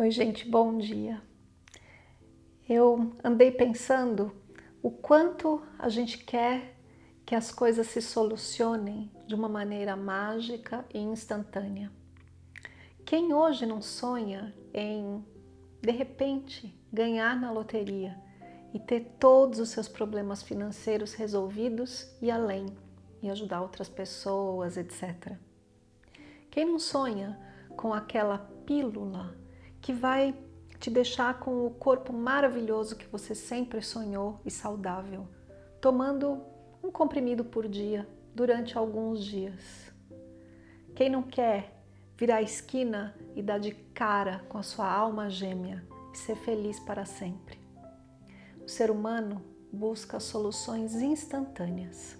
Oi, gente, bom dia. Eu andei pensando o quanto a gente quer que as coisas se solucionem de uma maneira mágica e instantânea. Quem hoje não sonha em, de repente, ganhar na loteria e ter todos os seus problemas financeiros resolvidos e além, e ajudar outras pessoas, etc. Quem não sonha com aquela pílula que vai te deixar com o corpo maravilhoso que você sempre sonhou e saudável, tomando um comprimido por dia durante alguns dias. Quem não quer virar a esquina e dar de cara com a sua alma gêmea e ser feliz para sempre? O ser humano busca soluções instantâneas.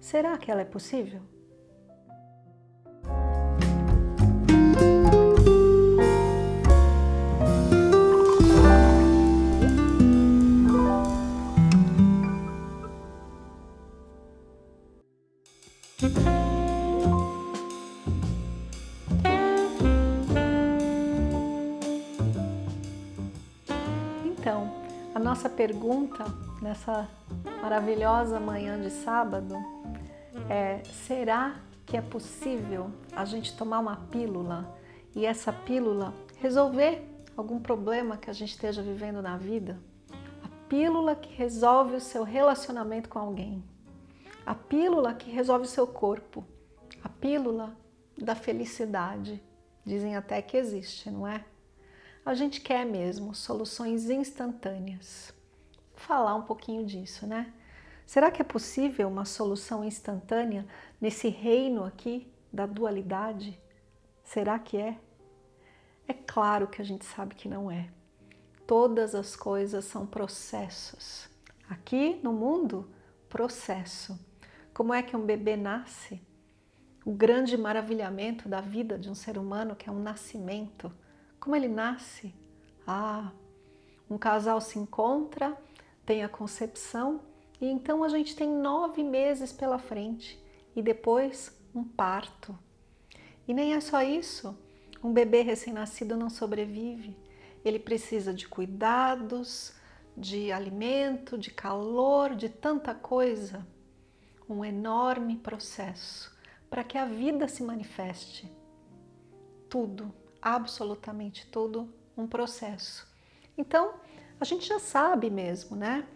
Será que ela é possível? A nossa pergunta nessa maravilhosa manhã de sábado é: será que é possível a gente tomar uma pílula e essa pílula resolver algum problema que a gente esteja vivendo na vida? A pílula que resolve o seu relacionamento com alguém, a pílula que resolve o seu corpo, a pílula da felicidade. Dizem até que existe, não é? A gente quer mesmo soluções instantâneas. Vou falar um pouquinho disso, né? Será que é possível uma solução instantânea nesse reino aqui da dualidade? Será que é? É claro que a gente sabe que não é. Todas as coisas são processos. Aqui no mundo, processo. Como é que um bebê nasce? O grande maravilhamento da vida de um ser humano, que é um nascimento. Como ele nasce? Ah, um casal se encontra, tem a concepção e então a gente tem nove meses pela frente e depois um parto. E nem é só isso, um bebê recém-nascido não sobrevive. Ele precisa de cuidados, de alimento, de calor, de tanta coisa. Um enorme processo para que a vida se manifeste. Tudo, absolutamente tudo, um processo. Então, a gente já sabe mesmo, né?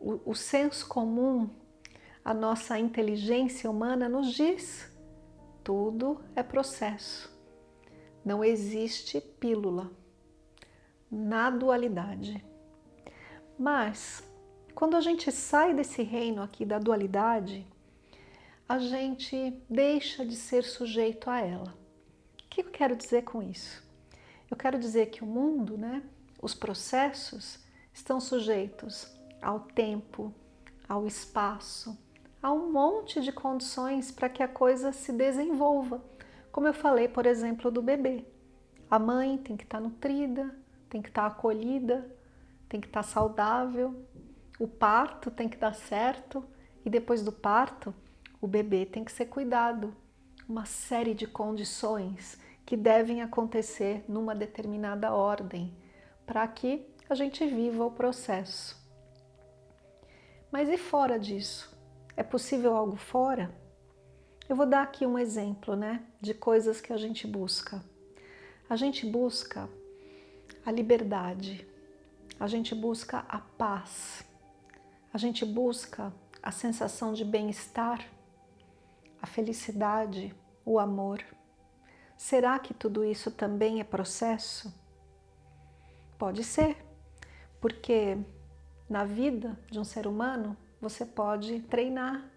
O, o senso comum, a nossa inteligência humana nos diz tudo é processo. Não existe pílula na dualidade. Mas, quando a gente sai desse reino aqui da dualidade, a gente deixa de ser sujeito a ela. O que eu quero dizer com isso? Eu quero dizer que o mundo, né, os processos, estão sujeitos ao tempo, ao espaço, a um monte de condições para que a coisa se desenvolva. Como eu falei, por exemplo, do bebê. A mãe tem que estar nutrida, tem que estar acolhida, tem que estar saudável, o parto tem que dar certo e depois do parto o bebê tem que ser cuidado. Uma série de condições que devem acontecer numa determinada ordem para que a gente viva o processo. Mas e fora disso? É possível algo fora? Eu vou dar aqui um exemplo né, de coisas que a gente busca. A gente busca a liberdade, a gente busca a paz, a gente busca a sensação de bem-estar, a felicidade, o amor. Será que tudo isso também é processo? Pode ser, porque na vida de um ser humano você pode treinar.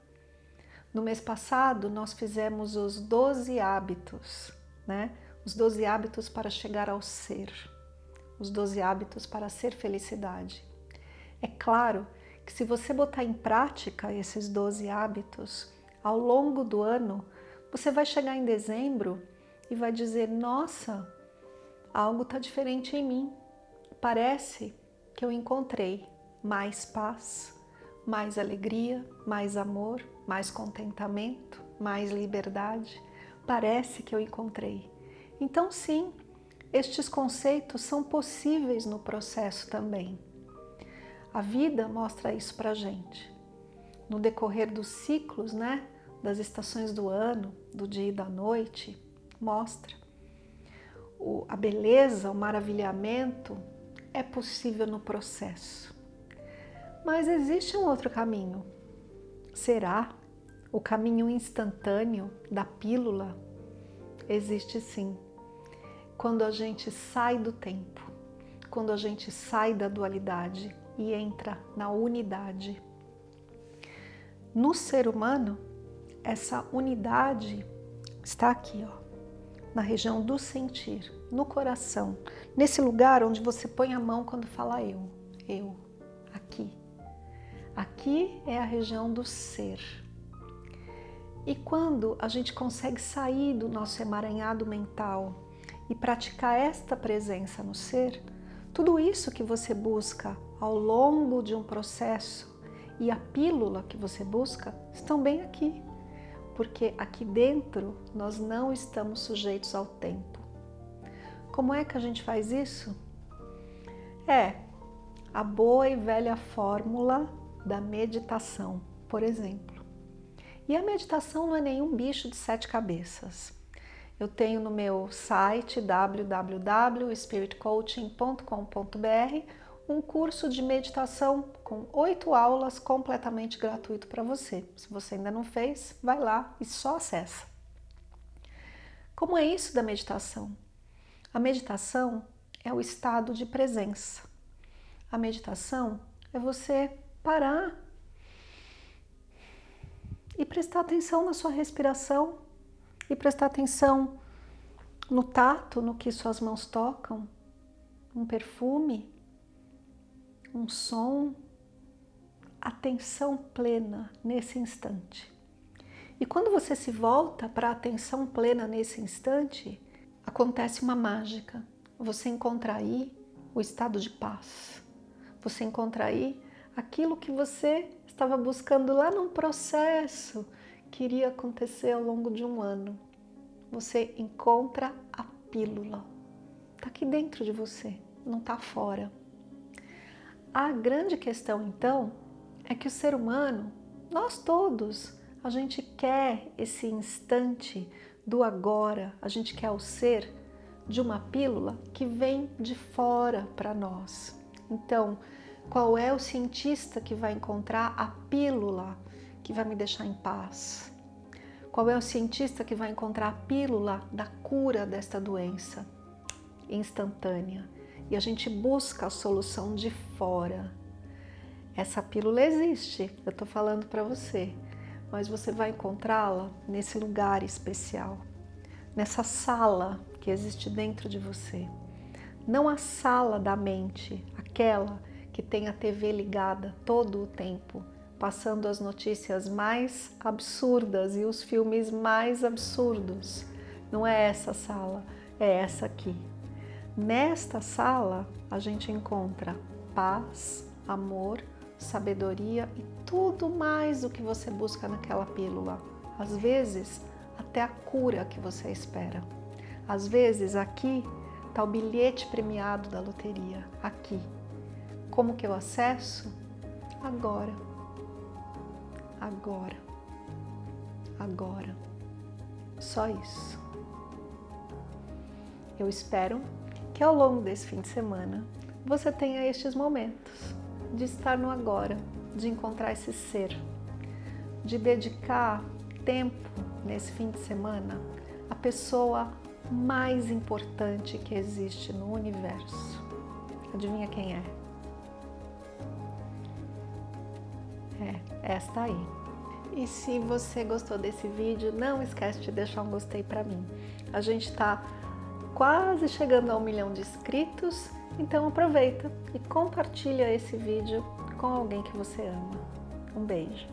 No mês passado nós fizemos os 12 hábitos, né? Os 12 hábitos para chegar ao ser, os 12 hábitos para ser felicidade. É claro que se você botar em prática esses 12 hábitos, ao longo do ano, você vai chegar em dezembro e vai dizer, nossa, algo está diferente em mim. Parece que eu encontrei mais paz, mais alegria, mais amor, mais contentamento, mais liberdade. Parece que eu encontrei. Então sim, estes conceitos são possíveis no processo também. A vida mostra isso para gente. No decorrer dos ciclos, né, das estações do ano, do dia e da noite, mostra. O, a beleza, o maravilhamento é possível no processo. Mas existe um outro caminho. Será? O caminho instantâneo da pílula? Existe sim quando a gente sai do tempo, quando a gente sai da dualidade e entra na unidade. No ser humano, essa unidade está aqui, ó, na região do sentir, no coração, nesse lugar onde você põe a mão quando fala eu, eu, aqui. Aqui é a região do ser. E quando a gente consegue sair do nosso emaranhado mental, e praticar esta presença no ser, tudo isso que você busca ao longo de um processo e a pílula que você busca estão bem aqui, porque aqui dentro nós não estamos sujeitos ao tempo. Como é que a gente faz isso? É a boa e velha fórmula da meditação, por exemplo. E a meditação não é nenhum bicho de sete cabeças. Eu tenho no meu site www.spiritcoaching.com.br um curso de meditação com oito aulas completamente gratuito para você. Se você ainda não fez, vai lá e só acessa. Como é isso da meditação? A meditação é o estado de presença. A meditação é você parar e prestar atenção na sua respiração e prestar atenção no tato, no que suas mãos tocam, um perfume, um som, atenção plena nesse instante. E quando você se volta para a atenção plena nesse instante, acontece uma mágica. Você encontra aí o estado de paz. Você encontra aí aquilo que você estava buscando lá num processo que iria acontecer ao longo de um ano. Você encontra a pílula. Está aqui dentro de você, não está fora. A grande questão, então, é que o ser humano, nós todos, a gente quer esse instante do agora, a gente quer o ser de uma pílula que vem de fora para nós. Então, qual é o cientista que vai encontrar a pílula que vai me deixar em paz? Qual é o cientista que vai encontrar a pílula da cura desta doença instantânea? E a gente busca a solução de fora. Essa pílula existe, eu estou falando para você, mas você vai encontrá-la nesse lugar especial, nessa sala que existe dentro de você. Não a sala da mente, aquela que tem a TV ligada todo o tempo, passando as notícias mais absurdas e os filmes mais absurdos. Não é essa sala, é essa aqui. Nesta sala a gente encontra paz, amor, sabedoria e tudo mais o que você busca naquela pílula. Às vezes, até a cura que você espera. Às vezes, aqui está o bilhete premiado da loteria, aqui. Como que eu acesso? Agora. Agora. Agora. Só isso. Eu espero ao longo desse fim de semana você tenha estes momentos de estar no agora, de encontrar esse ser, de dedicar tempo nesse fim de semana à pessoa mais importante que existe no universo. Adivinha quem é? É, esta aí. E se você gostou desse vídeo, não esquece de deixar um gostei para mim. A gente está quase chegando a um milhão de inscritos, então aproveita e compartilha esse vídeo com alguém que você ama. Um beijo!